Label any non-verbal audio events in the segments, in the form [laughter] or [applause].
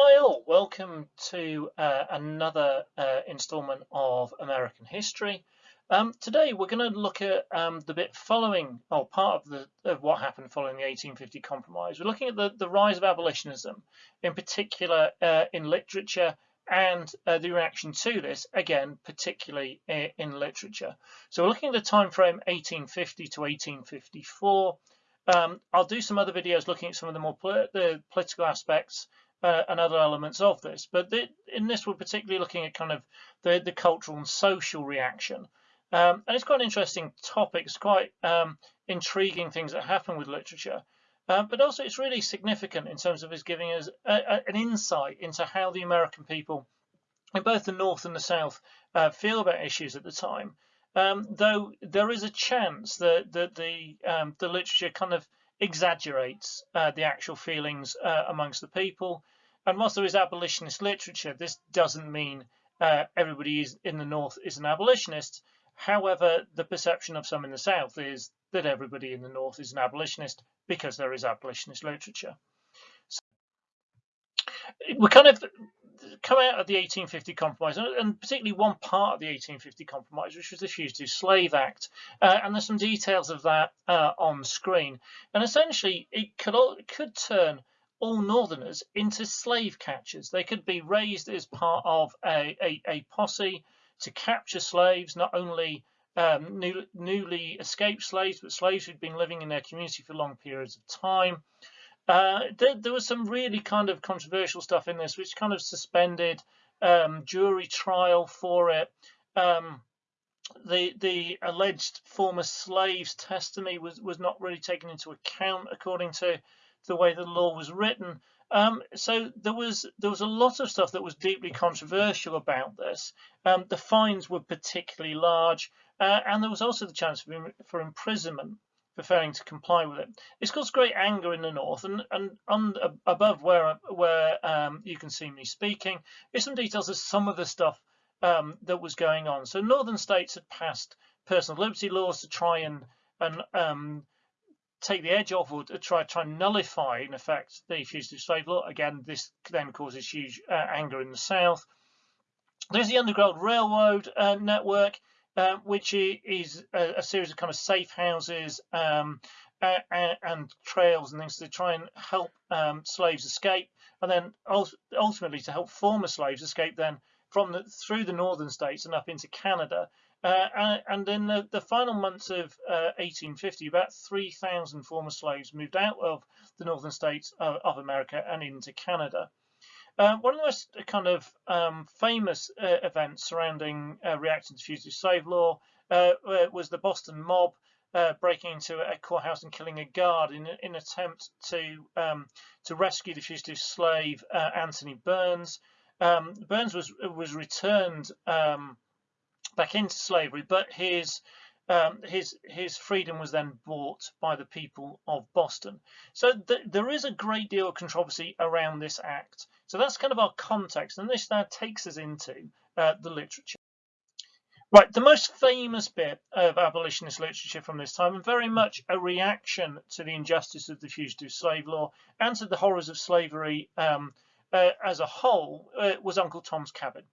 All, welcome to uh, another uh, installment of American history. Um, today we're going to look at um, the bit following, or part of, the, of what happened following the 1850 Compromise. We're looking at the, the rise of abolitionism, in particular uh, in literature and uh, the reaction to this, again, particularly in, in, literature. So we're looking at the time frame 1850 to 1854. Um, I'll do some other videos looking at some of the more the political aspects uh, and other elements of this. But the, in this, we're particularly looking at kind of the, the cultural and social reaction. Um, and it's quite an interesting topic. It's quite um, intriguing things that happen with literature. Uh, but also it's really significant in terms of us giving us a, a, an insight into how the American people in both the North and the South uh, feel about issues at the time. Um, though there is a chance that, that the, um, the literature kind of exaggerates uh, the actual feelings uh, amongst the people. And whilst there is abolitionist literature, this doesn't mean uh, everybody is in the North is an abolitionist. However, the perception of some in the South is that everybody in the North is an abolitionist because there is abolitionist literature. We're kind of come out of the 1850 Compromise, and particularly one part of the 1850 Compromise, which was the Fugitive Slave Act. Uh, and there's some details of that uh, on screen. And essentially, it could, it could turn all Northerners into slave catchers. They could be raised as part of a, a, a posse to capture slaves, not only um, new, newly escaped slaves, but slaves who'd been living in their community for long periods of time. Uh, there, there, was some really kind of controversial stuff in this, which kind of suspended um, jury trial for it. Um, the the alleged former slaves' testimony was was not really taken into account according to the way the law was written. Um, so there was there was a lot of stuff that was deeply controversial about this. Um, the fines were particularly large, uh, and there was also the chance for, for imprisonment for failing to comply with it. It's caused great anger in the north, and and on, above where where um, you can see me speaking is some details of some of the stuff um, that was going on. So northern states had passed personal liberty laws to try and and um, take the edge off or to try try and nullify in effect the fugitive slave law. Again, this then causes huge uh, anger in the south. There's the Underground Railroad uh, network uh, which is a, a, series of kind of safe houses um, and, and, trails and things to try and help um, slaves escape, and then ultimately to help former slaves escape then from the, through the northern states and up into Canada. Uh, and, and, in the, the, final months of uh, 1850, about 3,000 former slaves moved out of the northern states of, of America and into Canada. Uh, one of the most uh, kind of um, famous uh, events surrounding uh, reacting to fugitive slave law uh, uh, was the Boston mob breaking into a courthouse and killing a guard in an attempt to um, to rescue the fugitive slave Anthony Burns. Um, Burns was was returned um, back into slavery, but his um, his his freedom was then bought by the people of Boston. So th there is a great deal of controversy around this act. So that's kind of our context, and this now takes us into uh, the literature. Right, the most famous bit of abolitionist literature from this time, and very much a reaction to the injustice of the fugitive slave law and to the horrors of slavery um, uh, as a whole, uh, was Uncle Tom's Cabin.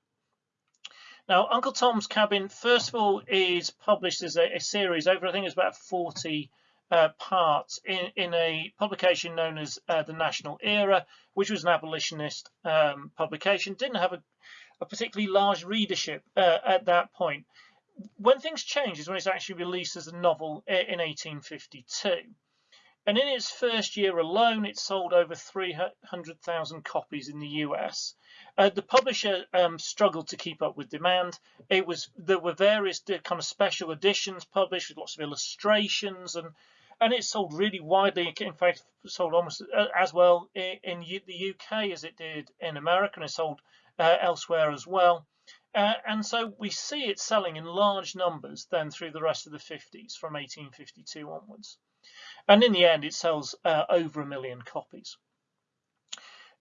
Now, Uncle Tom's Cabin, first of all, is published as a, a series over, I think it's about 40 uh, parts in, in a publication known as uh, the National Era, which was an abolitionist um, publication, didn't have a, a particularly large readership uh, at that point. When things change is when it's actually released as a novel in 1852. And in its first year alone, it sold over 300,000 copies in the US. Uh, the publisher um, struggled to keep up with demand. It was there were various kind of special editions published with lots of illustrations and and it sold really widely. In fact, sold almost uh, as well in, the UK as it did in America, and it sold uh, elsewhere as well. Uh, and so we see it selling in large numbers then through the rest of the 50s from 1852 onwards. And in the end, it sells uh, over a million copies.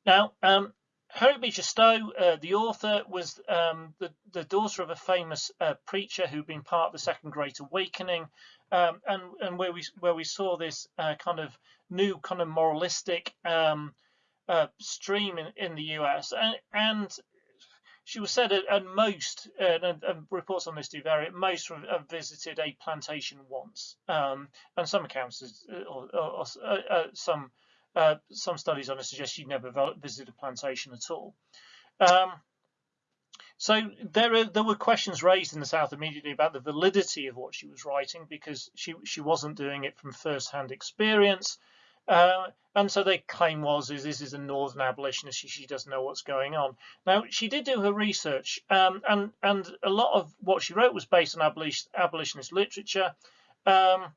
Now, um, Harriet Beecher Stowe, uh, the author, was um, the, the daughter of a famous uh, preacher who'd been part of the Second Great Awakening, um, and and where we where we saw this uh, kind of new kind of moralistic um, uh, stream in, in the US, and, and she was said at, at most, uh, and, and, reports on this do vary, at most have visited a plantation once. Um, and some accounts, or, or, or uh, uh, some uh, some studies on it suggest she never visited a plantation at all. Um, so there are, there were questions raised in the South immediately about the validity of what she was writing because she she wasn't doing it from first-hand experience. Uh, and so the claim was is this is a northern abolitionist she, she doesn't know what's going on. Now she did do her research um, and and a lot of what she wrote was based on abolition, abolitionist literature. Um,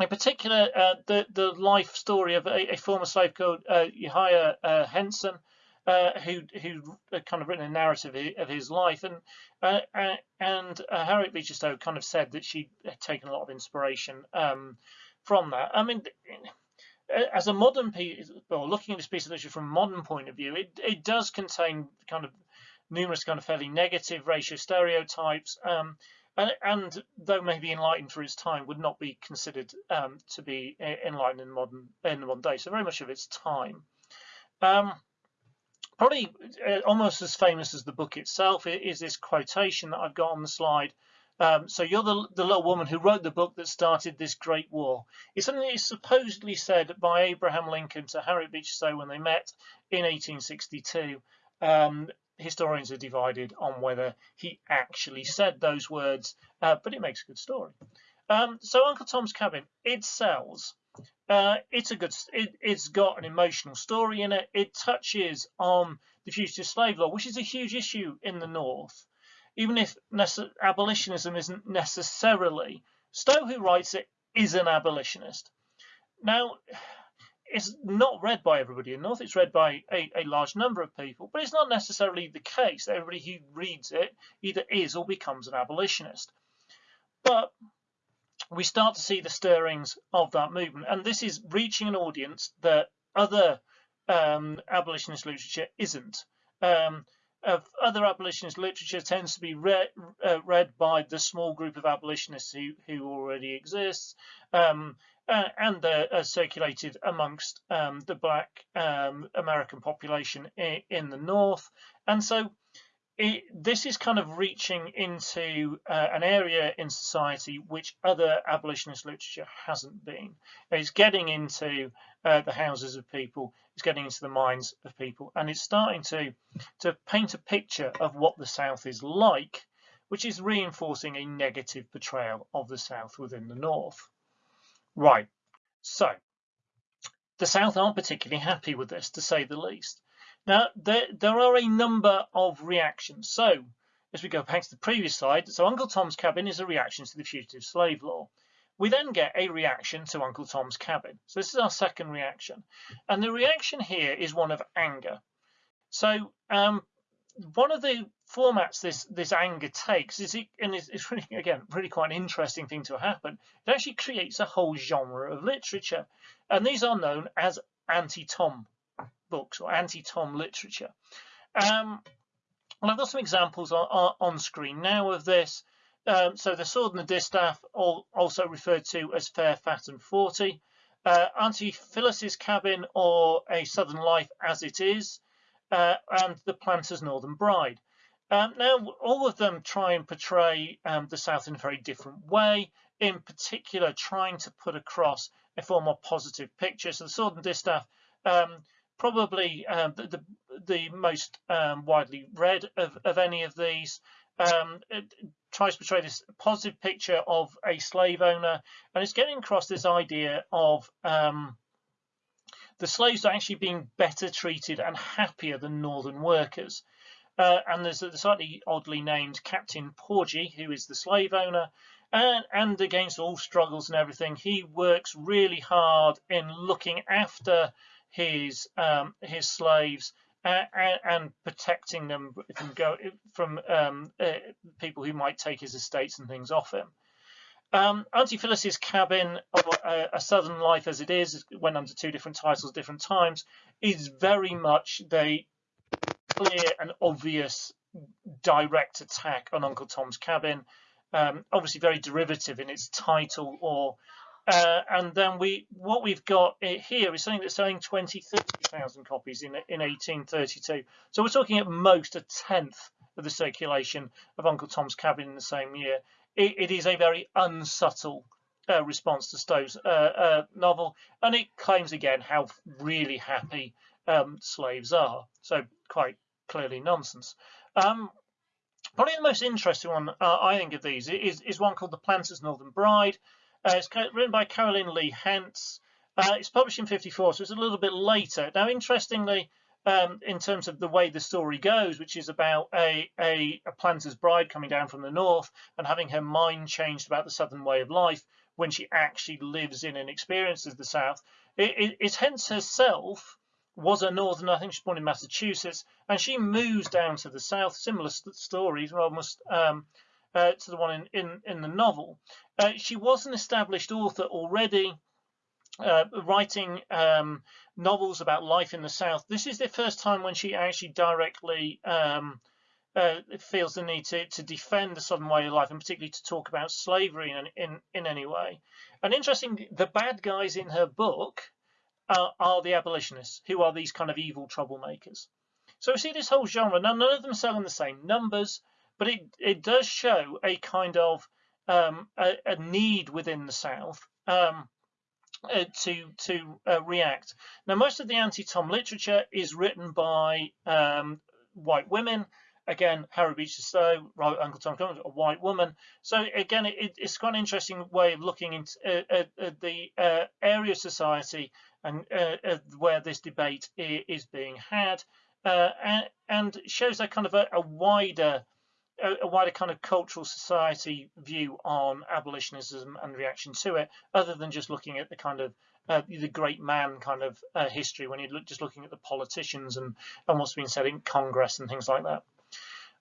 in particular uh, the the life story of a, a former slave called uh, uh, Henson uh, who who kind of written a narrative of his life. And uh, uh, and Harriet Beecher Stowe kind of said that she had taken a lot of inspiration um, from that. I mean as a modern piece, well, looking at this piece of literature from a modern point of view, it, it does contain kind of numerous kind of fairly negative racial stereotypes, um, and, and, though maybe enlightened for its time, would not be considered um, to be enlightened in modern in the modern day. So very much of its time. Um, probably uh, almost as famous as the book itself is this quotation that I've got on the slide um, so you're the, the little woman who wrote the book that started this great war. It's something that is supposedly said by Abraham Lincoln to Harriet Beecher Stowe when they met in 1862. Um, historians are divided on whether he actually said those words, uh, but it makes a good story. Um, so Uncle Tom's Cabin, it sells. Uh, it's a good. It, has got an emotional story in it. It touches on the fugitive slave law, which is a huge issue in the North even if abolitionism isn't necessarily. Stowe, who writes it, is an abolitionist. Now, it's not read by everybody in North, it's read by a, a, large number of people, but it's not necessarily the case that everybody who reads it either is or becomes an abolitionist. But we start to see the stirrings of that movement, and this is reaching an audience that other um, abolitionist literature isn't. Um, of other abolitionist literature tends to be read, uh, read by the small group of abolitionists who, who already exists um, uh, and uh, circulated amongst um, the black um, American population in, in, the North. And so it, this is kind of reaching into uh, an area in society which other abolitionist literature hasn't been. It's getting into uh, the houses of people, it's getting into the minds of people, and it's starting to, to paint a picture of what the South is like, which is reinforcing a negative portrayal of the South within the North. Right, so the South aren't particularly happy with this, to say the least. Now, there, there are a number of reactions. So, as we go back to the previous slide, so Uncle Tom's Cabin is a reaction to the Fugitive Slave Law. We then get a reaction to Uncle Tom's Cabin. So this is our second reaction. And the reaction here is one of anger. So um, one of the formats this this anger takes is it, and it's, it's really [laughs] again really quite an interesting thing to happen. It actually creates a whole genre of literature, and these are known as anti-Tom books or anti-Tom literature. Um, and I've got some examples on, on screen now of this. Um, so the sword and the distaff, also referred to as fair, fat and 40. Uh, Auntie Phyllis's cabin or a southern life as it is, uh, and the planter's northern bride. Um, now, all of them try and portray um, the South in a very different way, in particular trying to put across a far more positive picture. So the sword and distaff um, probably um, the, the, the most um, widely read of, of any of these. Um, it tries to portray this positive picture of a slave owner, and it's getting across this idea of um, the slaves are actually being better treated and happier than northern workers. Uh, and there's a slightly oddly named Captain Porgy, who is the slave owner, and, and against all struggles and everything, he works really hard in looking after his um, his slaves and, and, protecting them from go from um, uh, people who might take his estates and things off him. Um, Auntie Phyllis's cabin, uh, a Southern life as it is, went under two different titles, at different times, is very much the clear and obvious direct attack on Uncle Tom's Cabin. Um, obviously very derivative in its title or uh, and then we what we've got here is something that's selling 20 30,000 copies in in 1832 so we're talking at most a tenth of the circulation of Uncle Tom's Cabin in the same year. It, it is a very unsubtle uh, response to Stowe's uh, uh, novel and it claims again how really happy um, slaves are. So quite clearly nonsense. Um, probably the most interesting one uh, I think of these is, is one called the Planter's Northern Bride uh, it's written by Caroline Lee Hentz. Uh, it's published in 54, so it's a little bit later. Now, interestingly, um, in terms of the way the story goes, which is about a, a, a, planter's bride coming down from the north and having her mind changed about the southern way of life when she actually lives in and experiences the south. It, it, it's Hentz herself was a northerner, I think she's born in Massachusetts, and she moves down to the south. Similar st stories, almost um, uh, to the one in, in, in the novel. Uh, she was an established author already, uh, writing um, novels about life in the South. This is the first time when she actually directly um, uh, feels the need to, to defend the Southern way of life and particularly to talk about slavery in, in, in any way. And interesting, the bad guys in her book are, are the abolitionists, who are these kind of evil troublemakers. So we see this whole genre. Now, none of them sell in the same numbers but it, it does show a kind of um, a, a, need within the South um, uh, to to uh, react. Now, most of the anti-Tom literature is written by um, white women. Again, Harriet Beecher Stowe, wrote Uncle Tom's Cabin, a white woman. So again, it, it's quite an interesting way of looking into uh, at, at the uh, area of society and uh, where this debate is being had, uh, and, and, shows a kind of a, a wider a, wider kind of cultural society view on abolitionism and reaction to it, other than just looking at the kind of uh, the great man kind of uh, history when you're just looking at the politicians and, and what's been said in Congress and things like that.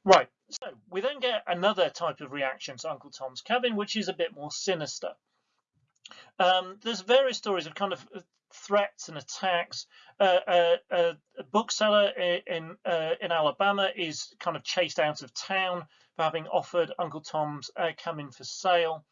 Right, so we then get another type of reaction to Uncle Tom's Cabin, which is a bit more sinister. Um, there's various stories of kind of threats and attacks. Uh, uh, uh, a bookseller in uh, in Alabama is kind of chased out of town for having offered Uncle Tom's uh, Cabin for sale.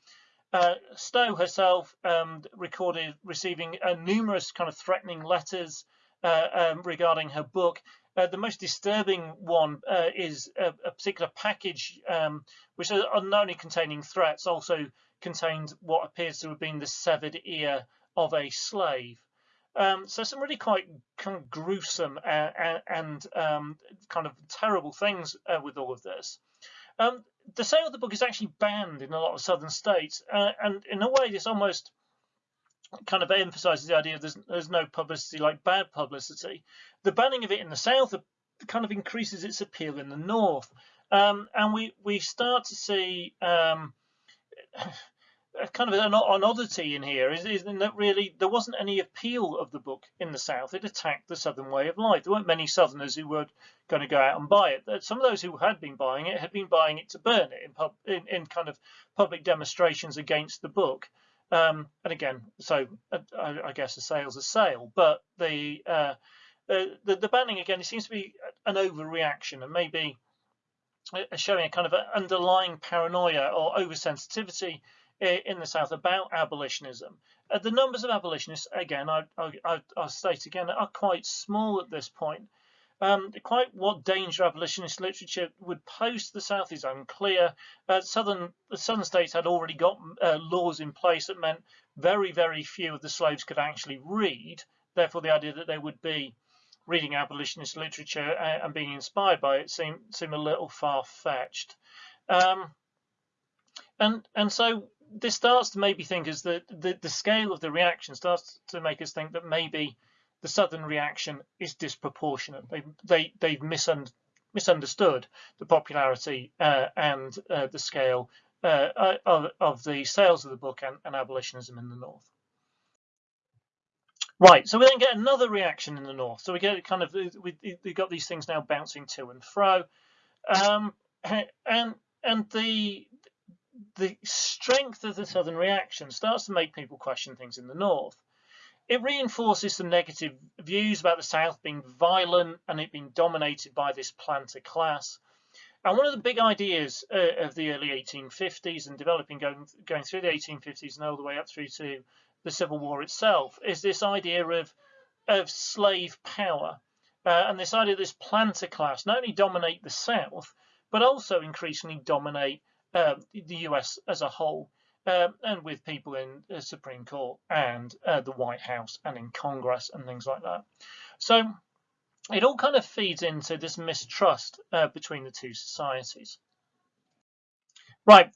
Uh, Stowe herself um, recorded receiving numerous kind of threatening letters um, regarding her book. the most disturbing one is a, a, particular package um, which are not only containing threats, also contained what appears to have been the severed ear of a slave. Um, so some really quite kind of gruesome and, and um, kind of terrible things uh, with all of this. Um, the sale of the book is actually banned in a lot of southern states, uh, and in a way, this almost kind of emphasizes the idea there's, there's no publicity like bad publicity. The banning of it in the south kind of increases its appeal in the north, um, and we we start to see um, kind of an, an oddity in here is, is that really there wasn't any appeal of the book in the South. It attacked the Southern way of life. There weren't many Southerners who were going to go out and buy it. Some of those who had been buying it had been buying it to burn it in, pub, in, in kind of public demonstrations against the book. Um, and again, so uh, I, I, guess the sale's a sale, but the, uh, uh, the the banning again, it seems to be an overreaction and maybe uh, showing a kind of an underlying paranoia or oversensitivity in the South about abolitionism. Uh, the numbers of abolitionists, again, I, I, I, state again, are quite small at this point. Um, quite what danger abolitionist literature would pose to the South is unclear. Uh, southern the southern states had already got uh, laws in place that meant very, very few of the slaves could actually read. Therefore, the idea that they would be reading abolitionist literature uh, and being inspired by it seemed seemed a little far fetched. Um, and and so this starts to maybe think is that the, the scale of the reaction starts to make us think that maybe the southern reaction is disproportionate. They they they've misund, misunderstood the popularity uh, and uh, the scale uh, uh, of, of the sales of the book and, and, abolitionism in the north. Right, so we then get another reaction in the north. So we get kind of we we got these things now bouncing to and fro, um, [clears throat] and and the the strength of the southern reaction starts to make people question things in the north. It reinforces some negative views about the South being violent and it being dominated by this planter class. And one of the big ideas uh, of the early 1850s and developing going going through the 1850s and all the way up through to the Civil War itself is this idea of of slave power uh, and this idea of this planter class not only dominate the South but also increasingly dominate uh, the US as a whole um, and with people in the Supreme Court and uh, the White House and in Congress and things like that. So it all kind of feeds into this mistrust uh, between the two societies. Right.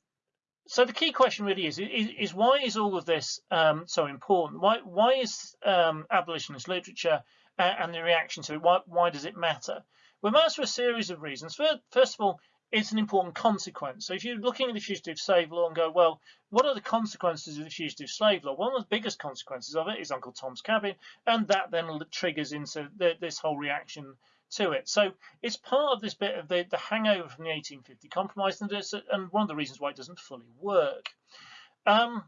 So the key question really is, is, is why is all of this um, so important? Why, why is um, abolitionist literature and, and, the reaction to it, why, why does it matter? Well, it matters for a series of reasons. First of all, it's an important consequence. So if you're looking at the fugitive slave law and go, well, what are the consequences of the fugitive slave law? One of the biggest consequences of it is Uncle Tom's Cabin, and that then triggers into the, this whole reaction to it. So it's part of this bit of the, the hangover from the 1850 compromise, and, and one of the reasons why it doesn't fully work. Um,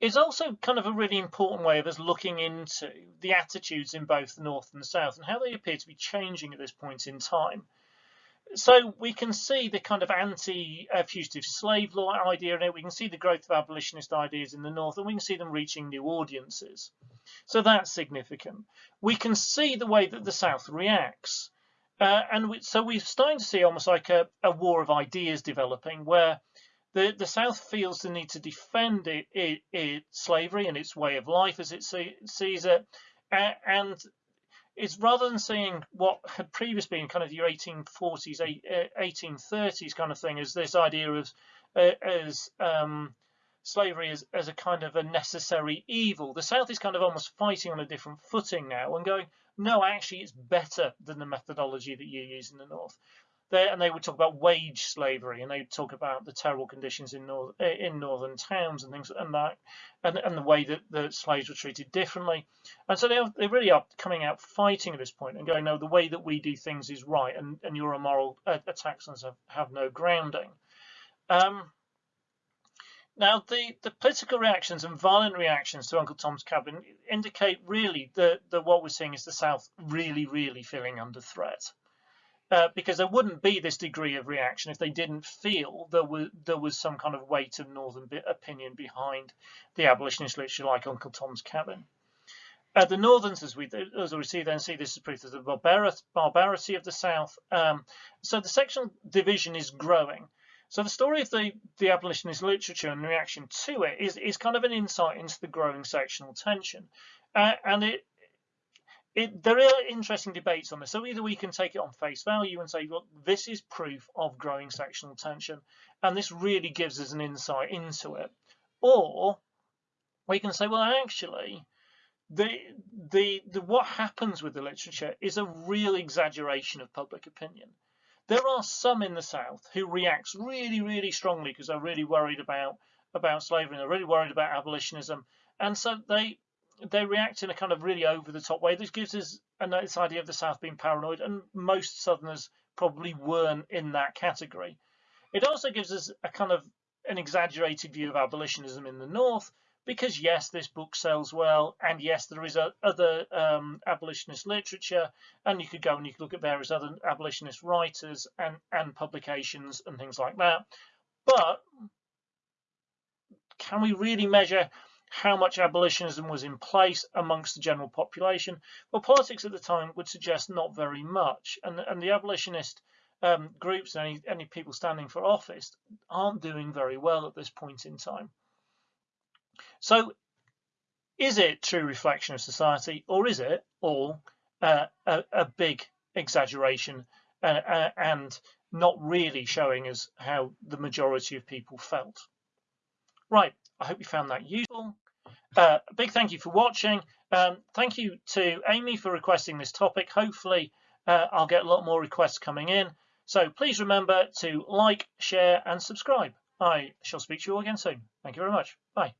it's also kind of a really important way of us looking into the attitudes in both the North and the South and how they appear to be changing at this point in time so we can see the kind of anti-fugitive slave law idea in it. We can see the growth of abolitionist ideas in the North, and we can see them reaching new audiences. So that's significant. We can see the way that the South reacts. Uh, and we, so we're starting to see almost like a, a, war of ideas developing where the, the South feels the need to defend it, it, it slavery and its way of life as it see, sees it. Uh, and is rather than seeing what had previously been kind of your 1840s, 1830s uh, kind of thing, as this idea of uh, as um, slavery as, as a kind of a necessary evil. The South is kind of almost fighting on a different footing now and going, no, actually, it's better than the methodology that you use in the North there, and they would talk about wage slavery, and they would talk about the terrible conditions in north in northern towns and things, and that, and, and the way that the slaves were treated differently, and so they are, they really are coming out fighting at this point and going, no, the way that we do things is right, and and your immoral uh, attacks on us have, have no grounding. Um, now, the, the political reactions and violent reactions to Uncle Tom's Cabin indicate really that, that what we're seeing is the South really, really feeling under threat uh, because there wouldn't be this degree of reaction if they didn't feel there was there was some kind of weight of northern opinion behind the abolitionist literature like Uncle Tom's Cabin. Uh, the Northerns, as we as we see then see this as proof of the barbarity of the South. Um, so the sectional division is growing. So the story of the, the abolitionist literature and reaction to it is, is kind of an insight into the growing sectional tension. Uh, and it, it, there are interesting debates on this. So either we can take it on face value and say, look, this is proof of growing sectional tension, and this really gives us an insight into it. Or we can say, well, actually, the, the, the what happens with the literature is a real exaggeration of public opinion. There are some in the South who react really, really strongly because they're really worried about about slavery, and they're really worried about abolitionism, and so they they react in a kind of really over the top way. This gives us a nice idea of the South being paranoid, and most Southerners probably weren't in that category. It also gives us a kind of an exaggerated view of abolitionism in the North, because yes, this book sells well, and yes, there is a, other um, abolitionist literature, and you could go and you could look at various other abolitionist writers and, and publications and things like that. But can we really measure how much abolitionism was in place amongst the general population. Well, politics at the time would suggest not very much, and, and the abolitionist um, groups and any, any people standing for office aren't doing very well at this point in time. So is it true reflection of society or is it all uh, a, a, big exaggeration uh, uh, and not really showing us how the majority of people felt? Right, I hope you found that useful. Uh, a big thank you for watching. Um, thank you to Amy for requesting this topic. Hopefully uh, I'll get a lot more requests coming in. So please remember to like, share and subscribe. I shall speak to you all again soon. Thank you very much. Bye.